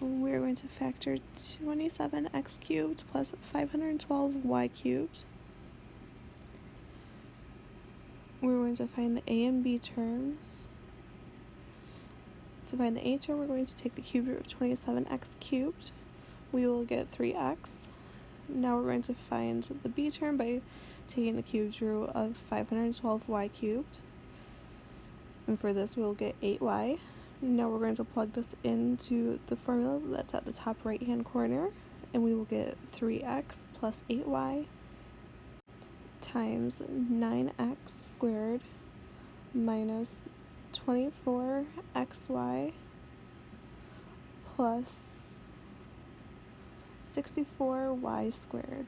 we're going to factor 27x cubed plus 512y cubed. We're going to find the a and b terms. To find the a term, we're going to take the cube root of 27x cubed. We will get 3x. Now we're going to find the b term by taking the cube root of 512y cubed. And for this, we'll get 8y. Now we're going to plug this into the formula that's at the top right hand corner and we will get 3x plus 8y times 9x squared minus 24xy plus 64y squared.